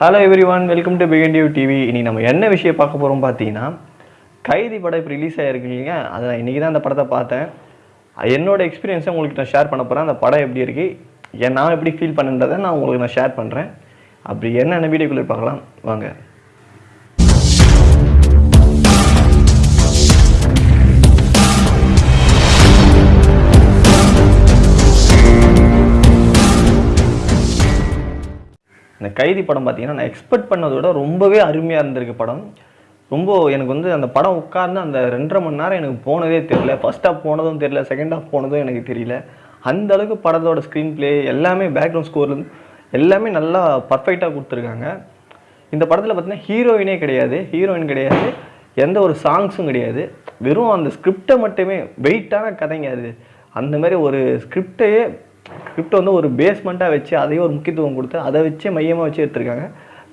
Hello everyone welcome to பிகண்டியூ TV இனி நம்ம என்ன விஷயம் பார்க்க போகிறோம் பார்த்தீங்கன்னா கைதி படம் இப்போ ரிலீஸ் ஆகிருக்கு இல்லைங்க. அதை நான் இன்றைக்கி தான் அந்த படத்தை பார்த்தேன். என்னோட எக்ஸ்பீரியன்ஸை உங்களுக்கு நான் ஷேர் பண்ண போகிறேன் அந்த படம் எப்படி இருக்குது ஏன் நான் எப்படி ஃபீல் பண்ணுன்றதை நான் உங்களுக்கு நான் ஷேர் பண்ணுறேன் அப்படி என்னென்ன வீடியோக்குள்ளே பார்க்கலாம். வாங்க. இந்த கைதி படம் பார்த்தீங்கன்னா நான் எக்ஸ்பெக்ட் பண்ணதை விட ரொம்பவே அருமையாக இருந்திருக்கு படம். ரொம்ப எனக்கு வந்து அந்த படம் உட்கார்ந்து அந்த ரெண்டரை மணி நேரம் எனக்கு போனதே தெரியல. ஃபர்ஸ்ட் ஹாஃப் போனதும் தெரியல செகண்ட் ஹாஃப் போனதும் எனக்கு தெரியல. அந்த அளவுக்கு படத்தோட ஸ்க்ரீன் ப்ளே எல்லாமே பேக்ரவுண்ட் ஸ்கோர்லேருந்து எல்லாமே நல்லா பர்ஃபெக்டாக கொடுத்துருக்காங்க. இந்த படத்தில் பார்த்தீங்கன்னா ஹீரோயினே கிடையாது. ஹீரோயின் கிடையாது. எந்த ஒரு சாங்ஸும் கிடையாது. வெறும் அந்த ஸ்கிரிப்டை மட்டுமே வெயிட்டான கதைங்க அது. அந்த மாதிரி ஒரு ஸ்கிரிப்டையே ஸ்கிரிப்ட் வந்து ஒரு பேஸ்மெண்ட்டாக வச்சு அதையே ஒரு முக்கியத்துவம் கொடுத்து அதை வச்சே மையமாக வச்சு எடுத்திருக்காங்க.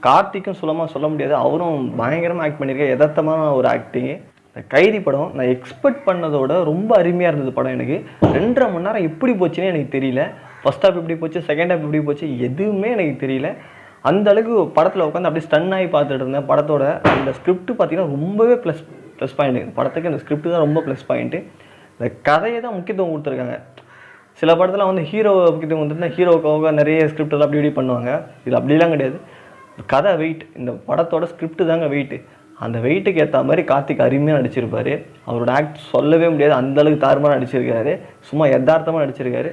கார்த்திக்கும் சுலமாக சொல்ல முடியாது. அவரும் பயங்கரமாக ஆக்ட் பண்ணியிருக்காரு யதார்த்தமான ஒரு ஆக்டிங்கு இந்த கைதி படம் நான் எக்ஸ்பெக்ட் பண்ணதோட ரொம்ப அருமையாக இருந்தது படம் எனக்கு. ரெண்டரை மணி நேரம் எப்படி போச்சுன்னே எனக்கு தெரியல. ஃபஸ்ட் ஹாஃப் எப்படி போச்சு செகண்ட் ஹாஃப் எப்படி போச்சு எதுவுமே எனக்கு தெரியல. அந்த அளவுக்கு படத்தில் உட்காந்து அப்படியே ஸ்டன் ஆகி பார்த்துட்டு இருந்தேன். படத்தோட அந்த ஸ்கிரிப்ட் பார்த்தீங்கன்னா ரொம்பவே ப்ளஸ் ப்ளஸ் பாயிண்ட் படத்துக்கு அந்த ஸ்கிரிப்ட் தான் ரொம்ப ப்ளஸ் பாயிண்ட்டு இந்த கதையை தான் முக்கியத்துவம் கொடுத்துருக்காங்க. சில படத்தில் வந்து ஹீரோ கிட்ட கொடுத்துருந்தா ஹீரோக்காக நிறைய ஸ்கிரிப்டெல்லாம் அப்படி இப்படி பண்ணுவாங்க. இது அப்படிலாம் கிடையாது. கதை வெயிட் இந்த படத்தோட ஸ்கிரிப்ட் தாங்க வெயிட்டு அந்த வெயிட்டுக்கு ஏற்ற மாதிரி கார்த்திக் அருமையாக நடிச்சிருப்பார். அவரோட ஆக்ட் சொல்லவே முடியாது. அந்தளவுக்கு தாறுமாறாக நடிச்சிருக்காரு. சும்மா யதார்த்தமாக நடிச்சிருக்காரு.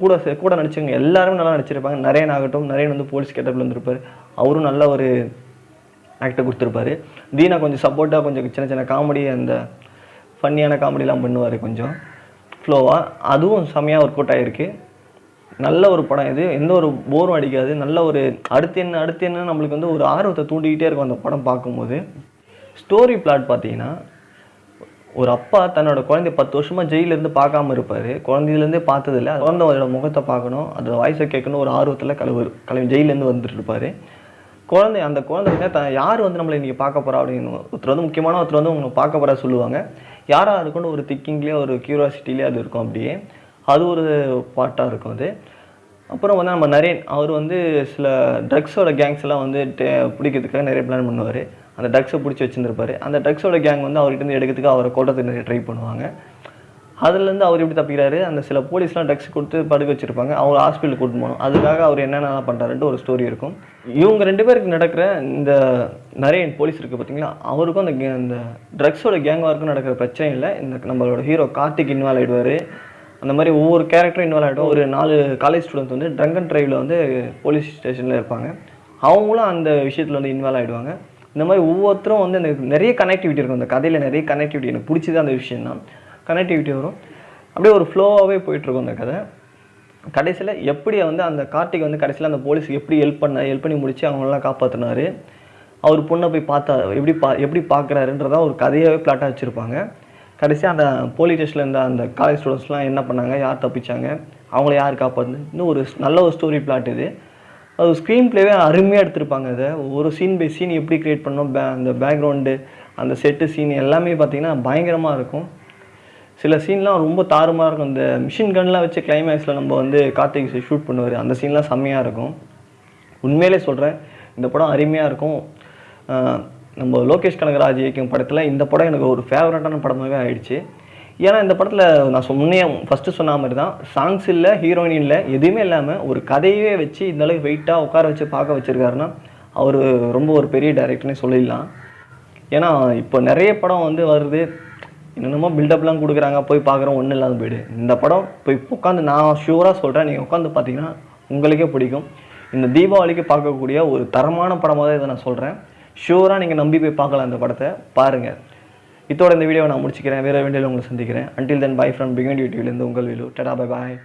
கூட கூட நடிச்சவங்க எல்லாருமே நல்லா நடிச்சிருப்பாங்க. நரேன் ஆகட்டும் நரேன் வந்து போலீஸ் கேட்டப்பில் இருந்திருப்பாரு. அவரும் நல்ல ஒரு ஆக்டை கொடுத்துருப்பாரு. தீனா கொஞ்சம் சப்போர்ட்டாக கொஞ்சம் சின்ன சின்ன காமெடி அந்த ஃபன்னியான காமெடிலாம் பண்ணுவார் கொஞ்சம். ஃப்ளோவாக அதுவும் செம்மையாக ஒர்க் அவுட் ஆகிருக்கு நல்ல ஒரு படம் இது. எந்த ஒரு போரும் அடிக்காது. நல்ல ஒரு அடுத்து என்ன அடுத்து என்ன நம்மளுக்கு வந்து ஒரு ஆர்வத்தை தூண்டிக்கிட்டே இருக்கும் அந்த படம் பார்க்கும்போது. ஸ்டோரி பிளாட் பார்த்தீங்கன்னா ஒரு அப்பா தன்னோட குழந்தை பத்து வருஷமாக ஜெயிலேருந்து பார்க்காம இருப்பார். குழந்தையிலேருந்தே பார்த்ததில்ல. குழந்தையோட முகத்தை பார்க்கணும். அதோட வாய்ஸை கேட்கணும். ஒரு ஆர்வத்தில் கழுவு கழுவி ஜெயிலேருந்து வந்துட்டு இருப்பார். குழந்தை அந்த குழந்தைங்க த யார் வந்து நம்மளை இன்றைக்கி பார்க்க போகிறா அப்படின்னு ஒருத்தர் வந்து முக்கியமான ஒருத்தர் வந்து உங்களை பார்க்க போகிறா சொல்லுவாங்க. யாராக இருக்குன்னு ஒரு திக்கிங்லேயே ஒரு க்யூரியாசிட்டிலே அது இருக்கும் அப்படியே. அது ஒரு பாட்டாக இருக்கும் அது. அப்புறம் வந்து நம்ம நரேன் அவர் வந்து சில ட்ரக்ஸோட கேங்ஸ் எல்லாம் வந்து பிடிக்கிறதுக்காக நிறைய பிளான் பண்ணுவார். அந்த ட்ரக்ஸை பிடிச்சி வச்சுருந்துருப்பார். அந்த ட்ரக்ஸோட கேங் வந்து அவர்கிட்ட இருந்து எடுக்கிறதுக்கு அவரை கோட்டத்துக்கு நிறைய ட்ரை பண்ணுவாங்க. அதுலேருந்து அவர் எப்படி தப்பிக்கிறாரு? அந்த சில போலீஸ்லாம் ட்ரக்ஸ் கொடுத்து படுக்க வச்சிருப்பாங்க. அவங்க ஹாஸ்பிட்டல் கூட்டு போகணும். அதுக்காக அவர் என்னென்னலாம் பண்ணுறாருன்ட்டு ஒரு ஸ்டோரி இருக்கும். இவங்க ரெண்டு பேருக்கு நடக்கிற இந்த நிறைய போலீஸ் இருக்குது பார்த்தீங்களா? அவருக்கும் அந்த அந்த ட்ரக்ஸோட கேங் வார்க்கும் நடக்கிற பிரச்சனை இல்லை. இந்த நம்மளோட ஹீரோ கார்த்திக் இன்வால்வ் ஆகிடுவார் அந்த மாதிரி ஒவ்வொரு கேரக்டரும் இன்வால்வ் ஆகிடும் ஒரு நாலு காலேஜ் ஸ்டூடெண்ட்ஸ் வந்து ட்ரங்க் அண்ட் ட்ரைவில் வந்து போலீஸ் ஸ்டேஷனில் இருப்பாங்க. அவங்களும் அந்த விஷயத்தில் வந்து இன்வால்வ் ஆகிடுவாங்க இந்த மாதிரி ஒவ்வொருத்தரும் வந்து எனக்கு நிறைய கனெக்டிவிட்டி இருக்கும். அந்த கதையில் நிறைய கனெக்டிவிட்டி எனக்கு பிடிச்சது அந்த விஷயம் தான் கனெக்டிவிட்டி வரும். அப்படியே ஒரு ஃப்ளோவாகவே போயிட்டுருக்கும் அந்த கதை. கடைசியில் எப்படி வந்து அந்த கார்த்திக் வந்து கடைசியில் அந்த போலீஸுக்கு எப்படி ஹெல்ப் பண்ண ஹெல்ப் பண்ணி முடிச்சு அவங்களெல்லாம் காப்பாற்றினாரு அவர் பொண்ணை போய் பார்த்தா எப்படி பா எப்படி பார்க்குறாருன்றதான் ஒரு கதையாகவே பிளாட்டாக வச்சுருப்பாங்க. கடைசியாக அந்த போலீஸ் ஸ்டேஷனில் இருந்த அந்த காலேஜ் ஸ்டூடெண்ட்ஸ்லாம் என்ன பண்ணாங்க? யார் தப்பிச்சாங்க? அவங்கள யார் காப்பாற்று இன்னும் ஒரு நல்ல ஒரு ஸ்டோரி பிளாட் இது. அது ஸ்க்ரீன் ப்ளேவே அருமையாக எடுத்திருப்பாங்க அதை. ஒரு சீன் பை சீன் எப்படி க்ரியேட் பண்ணோம்? பே அந்த பேக்ரவுண்டு அந்த செட்டு சீன் எல்லாமே பார்த்திங்கன்னா பயங்கரமாக இருக்கும். சில சீன்லாம் ரொம்ப தாறுமாக இருக்கும். இந்த மிஷின் கன்லாம் வச்சு கிளைமேக்ஸில் நம்ம வந்து கார்த்திக் ஷூட் பண்ணுவார். அந்த சீன்லாம் செம்மையாக இருக்கும். உண்மையிலே சொல்கிறேன் இந்த படம் அருமையாக இருக்கும். நம்ம லோகேஷ் கனகராஜ் இயக்கும் படத்தில் இந்த படம் எனக்கு ஒரு ஃபேவரட்டான படமாகவே ஆயிடுச்சு. ஏன்னா இந்த படத்தில் நான் சொன்னே ஃபஸ்ட்டு சொன்ன மாதிரி தான் சாங்ஸ் இல்லை ஹீரோயின் இல்லை எதுவுமே இல்லாமல் ஒரு கதையவே வச்சு இந்த வெயிட்டாக உட்கார வச்சு பார்க்க வச்சுருக்காருன்னா அவர் ரொம்ப ஒரு பெரிய டைரக்டர்னே சொல்லிடலாம். ஏன்னா இப்போ நிறைய படம் வந்து வருது. என்னென்னமோ பில்டப்லாம் கொடுக்குறாங்க போய் பார்க்குறோம் ஒன்றும் இல்லாத போயிடு. இந்த படம் போய் உட்காந்து நான் ஷூராக சொல்கிறேன் நீங்கள் உட்காந்து பார்த்தீங்கன்னா உங்களுக்கே பிடிக்கும். இந்த தீபாவளிக்கு பார்க்கக்கூடிய ஒரு தரமான படமாக தான் இதை நான் சொல்கிறேன் ஷூராக நீங்கள் நம்பி போய் பார்க்கலாம் இந்த படத்தை. பாருங்கள் இதோட இந்த வீடியோவை நான் முடிச்சுக்கிறேன். வேறு வேண்டியில் உங்களை சந்திக்கிறேன். அன்டில் தென் பை ஃப்ரம் பிகண்ட் யூடியூப்லேருந்து உங்கள் வீடியோ டடா பை பாய்